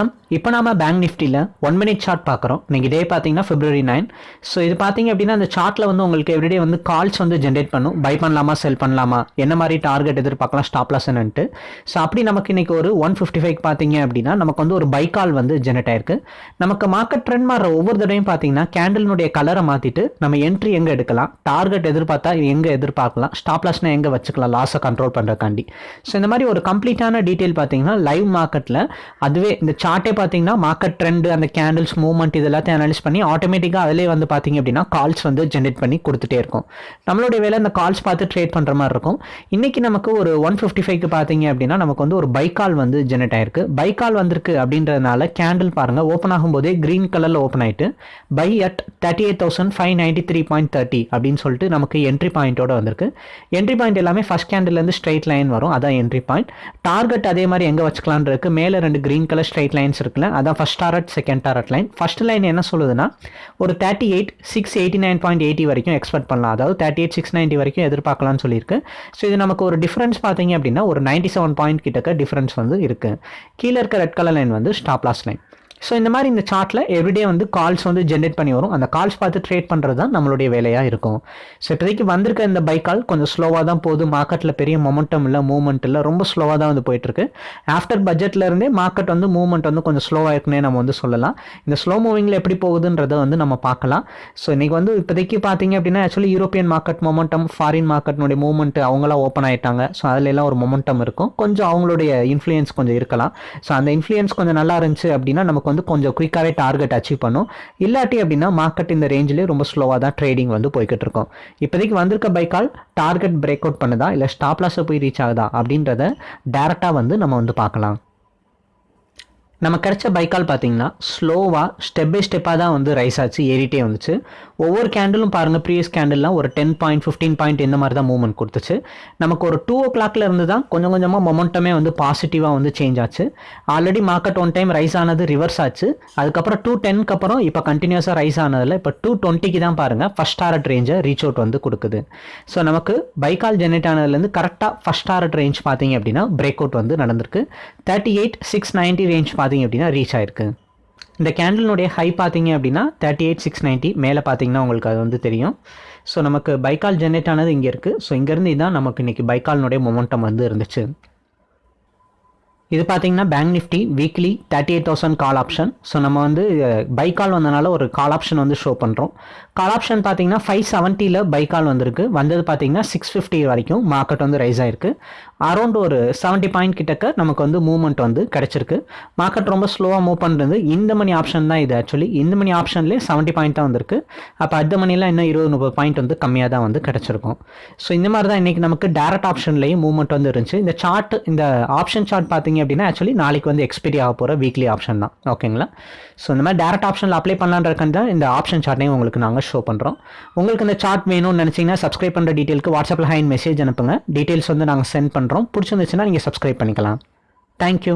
порядка. இப்போ நாம பேங்க் நிஃப்டியில் ஒன் மினிட் சார்ட் பார்க்குறோம். நீங்கள் டே பார்த்தீங்கன்னா பிப்ரவரி நைன் ஸோ இது பார்த்தீங்க அப்படின்னா அந்த சார்ட்டில் வந்து உங்களுக்கு எவ்ரிடே வந்து கால்ஸ் வந்து ஜென்ரேட் பண்ணும். பை பண்ணலாமா செல் பண்ணலாமா? என்ன மாதிரி டார்கெட் எதிர்பார்க்கலாம் ஸ்டாப்லாஸ்ன்னுட்டு ஸோ அப்படி நமக்கு இன்றைக்கி ஒரு ஒன் ஃபிஃப்டி ஃபைவ் பார்த்தீங்க அப்படின்னா நமக்கு வந்து ஒரு பை கால் வந்து ஜென்ரேட் ஆயிருக்கு. நமக்கு மார்க்கெட் ட்ரெண்ட் மாற ஒவ்வொரு தடவையும் பார்த்தீங்கன்னா கேண்டலினுடைய கலரை மாற்றிட்டு நம்ம என்ட்ரி எங்கே எடுக்கலாம்? டார்கெட் எதிர்பார்த்தா எங்கே எதிர்பார்க்கலாம்? ஸ்டாப்லாஸ்னால் எங்கே வச்சுக்கலாம்? லாஸை கண்ட்ரோல் பண்ணுறக்காண்டி ஸோ இந்த மாதிரி ஒரு கம்ப்ளீட்டான டீட்டெயில் பார்த்தீங்கன்னா லைவ் மார்க்கெட்டில் அதுவே இந்த சார்ட்டே பார்த்தீங்கன்னா மார்க்கெட் ட்ரெண்ட் அந்த கேண்டில்ஸ் மூவ்மெண்ட் இது எல்லாத்தையும் அனலைஸ் பண்ணி ஆட்டோமேட்டிக்காக அதிலே வந்து பார்த்தீங்க அப்படின்னா கால்ஸ் வந்து ஜென்ரேட் பண்ணி கொடுத்துட்டே இருக்கும். நம்மளுடைய வேலை அந்த கால்ஸ் பார்த்து ட்ரேட் பண்ணுற மாதிரி இருக்கும். இன்றைக்கி நமக்கு ஒரு ஒன் ஃபிஃப்டி ஃபைவ்க்கு பார்த்தீங்க அப்படின்னா நமக்கு வந்து ஒரு பைக்கால் வந்து ஜென்ரேட் ஆயிருக்கு. பைக்கால் வந்திருக்கு அப்படின்றதுனால கேண்டில் பாருங்கள் ஓப்பன் ஆகும்போதே க்ரீன் கலரில் ஓப்பன் ஆகிட்டு buy at thirty eight thousand five ninety three point thirty அப்படின்னு சொல்லிட்டு நமக்கு என்ட்ரி பாயிண்ட்டோட வந்திருக்கு. என்ட்ரி பாயிண்ட் எல்லாமே ஃபஸ்ட் கேண்டில்லேருந்து ஸ்ட்ரைட் லைன் வரும். அதான் என்ட்ரி பாயிண்ட் டார்கெட் அதே மாதிரி எங்கே வச்சுக்கலான் இருக்குது மேலே ரெண்டு க்ரீன் கலர் ஸ்ட்ரைட் லைன்ஸ் இருக்குல்ல அதான் first target second target line first line என்ன சொல்லுதுன்னா ஒரு thirty eight six eighty nine point eighty வரைக்கும் எக்ஸ்பெக்ட் பண்ணலாம். அதாவது தேர்ட்டி எயிட் சிக்ஸ் நைன்ட்டி வரைக்கும் எதிர்பார்க்கலாம்னு சொல்லியிருக்கு. ஸோ இது நமக்கு ஒரு டிஃப்ரென்ஸ் பார்த்தீங்க அப்படின்னா ஒரு நைன்ட்டி செவன் பாயிண்ட் கிட்டக்க டிஃப்ரென்ஸ் வந்து இருக்கு. கீழே இருக்க ரெட் கலர் லைன் வந்து ஸ்டாப் லாஸ் லைன் ஸோ இந்த மாதிரி இந்த சார்ட்டில் எவ்ரிடே வந்து கால்ஸ் வந்து ஜென்ரேட் பண்ணி வரும். அந்த கால்ஸ் பார்த்து ட்ரேட் பண்ணுறது தான் நம்மளுடைய வேலையாக இருக்கும். ஸோ இப்போதைக்கு வந்திருக்க இந்த பைக் கால் கொஞ்சம் ஸ்லோவாக தான் போகுது. மார்க்கெட்டில் பெரிய மொமெண்டம் இல்லை மூவ்மெண்ட் இல்லை ரொம்ப ஸ்லோவாக தான் வந்து போயிட்டுருக்கு. ஆஃப்டர் பட்ஜெட்லேருந்தே மார்க்கெட் வந்து மூவ்மெண்ட் வந்து கொஞ்சம் ஸ்லோவாக இருக்குன்னே நம்ம வந்து சொல்லலாம். இந்த ஸ்லோ மூவிங்கில் எப்படி போகுதுன்றதை வந்து நம்ம பார்க்கலாம். ஸோ இன்றைக்கி வந்து இப்போதைக்கு பார்த்தீங்க அப்படின்னா actually European market momentum foreign மார்க்கெட்னுடைய movement அவங்களாம் ஓப்பன் ஆகிட்டாங்க ஸோ அதில் எல்லாம் ஒரு மொமெண்டம் இருக்கும். கொஞ்சம் அவங்களுடைய இன்ஃப்ளூயன்ஸ் கொஞ்சம் இருக்கலாம். ஸோ அந்த இன்ஃப்ளூயன்ஸ் கொஞ்சம் நல்லா இருந்துச்சு அப்படின்னா நமக்கு வந்து கொஞ்சம் குயிக்காகவே டார்கெட் அச்சீவ் பண்ணும். இல்லாட்டி அப்படின்னா மார்க்கெட் இந்த ரேஞ்சிலே ரொம்ப ஸ்லோவாக தான் ட்ரேடிங் வந்து போய்கிட்டு இருக்கும். இப்போதைக்கு வந்திருக்க பைக்கால் டார்கெட் பிரேக் அவுட் பண்ணுதா? இல்லை ஸ்டாப்லாஸை போய் ரீச் ஆகுதா? அப்படின்றத டேரெக்டாக வந்து நம்ம வந்து பார்க்கலாம். நம்ம கிடைச்ச பைக்கால் பார்த்தீங்கன்னா ஸ்லோவாக ஸ்டெப் பை ஸ்டெப்பாக தான் வந்து ரைஸ் ஆச்சு ஏறிட்டே வந்துச்சு. ஒவ்வொரு கேண்டிலும் பாருங்கள் ப்ரீவியஸ் கேண்டில்லாம் ஒரு டென் பாயிண்ட் ஃபிஃப்டீன் பாயிண்ட் இந்த மாதிரி தான் மூவ்மெண்ட் கொடுத்துச்சு. நமக்கு ஒரு டூ ஓ கிளாக்ல இருந்து தான் கொஞ்சம் கொஞ்சமாக மொமெண்டமே வந்து பாசிட்டிவாக வந்து சேஞ்ச் ஆச்சு. Already market one time rise ஆனது ரிவர்ஸ் ஆச்சு. அதுக்கப்புறம் டூ டென்க்கு அப்புறம் இப்போ கண்டினியூஸாக ரைஸ் ஆனதில் இப்போ டூ டுவெண்ட்டிக்கு தான் பாருங்கள் ஃபஸ்ட் டாரட் ரேஞ்சை ரீச் அவுட் வந்து கொடுக்குது. ஸோ நமக்கு பைக்கால் ஜெனரேட் ஆனதுலேருந்து கரெக்டாக ஃபஸ்ட் டாரட் ரேஞ்ச் பார்த்தீங்க அப்படின்னா பிரேக் அவுட் வந்து நடந்திருக்கு. Thirty eight six ninety range பார்த்தீங்க அப்படின்னா ரீச் ஆயிருக்கு. இந்த கேண்டலினுடைய ஹை பார்த்தீங்க அப்படின்னா தேர்ட்டி எயிட் சிக்ஸ் நைன்ட்டி மேலே பார்த்தீங்கன்னா உங்களுக்கு அது வந்து தெரியும். ஸோ நமக்கு பைக்கால் ஜென்ரேட் ஆனது இங்கே இருக்குது ஸோ இங்கேருந்து தான் நமக்கு இன்றைக்கி பைக்கால்னுடைய மொமெண்டம் வந்து இருந்துச்சு. இது பார்த்தீங்கன்னா bank Nifty weekly thirty eight thousand call option so நம்ம வந்து பை கால் வந்தனால ஒரு கால் ஆப்ஷன் வந்து ஷோ பண்ணுறோம் கால் ஆப்ஷன் பார்த்தீங்கன்னா ஃபைவ் செவன்ட்டியில் பை கால் வந்திருக்கு. வந்தது பார்த்தீங்கன்னா சிக்ஸ் ஃபிஃப்டி வரைக்கும் மார்க்கெட் வந்து ரைஸ் ஆயிருக்கு. அரௌண்ட் ஒரு செவன்ட்டி பாயிண்ட் கிட்டக்க நமக்கு வந்து மூவ்மெண்ட் வந்து கிடச்சிருக்கு. மார்க்கெட் ரொம்ப ஸ்லோவாக மூவ் பண்ணுறது இந்த மணி ஆப்ஷன் தான் இது ஆக்சுவலி இந்த மணி ஆப்ஷன்லேயே செவன்ட்டி பாயிண்ட் தான் வந்திருக்கு. அப்போ அடுத்த மணிலாம் இன்னும் இருபது முப்பது பாயிண்ட் வந்து கம்மியாக தான் வந்து கிடச்சிருக்கும். ஸோ இந்த மாதிரி தான் இன்றைக்கி நமக்கு டேரக்ட் ஆப்ஷன்லேயும் மூவ்மெண்ட் வந்து இருந்துச்சு. இந்த சார்ட் இந்த ஆப்ஷன் சார்ட் பார்த்தீங்க அப்படின்னா ஆக்சுவலி நாளைக்கு வந்து எக்ஸ்பீரி ஆக போகிற வீக்லி ஆப்ஷன் தான். ஓகேங்களா ஸோ இந்த மாதிரி டேரக்ட் ஆப்ஷனில் அப்ளை பண்ணலான்றக்கான தான் இந்த ஆப்ஷன் சார்ட்டையும் உங்களுக்கு நாங்கள் ஷோ பண்ணுறோம் உங்களுக்கு இந்த சார்ட் வேணும்னு நினச்சிங்கன்னா சப்ஸ்கிரைப் பண்ணுற டீட்டெயிலுக்கு வாட்ஸ்அப்பில் ஹைன் மெசேஜ் அனுப்புங்க. டீட்டெயில்ஸ் வந்து நாங்கள் சென்ட் பண்ணுறோம் பிடிச்சிருந்துச்சுன்னா நீங்கள் சப்ஸ்கிரைப் பண்ணிக்கலாம். தேங்க்யூ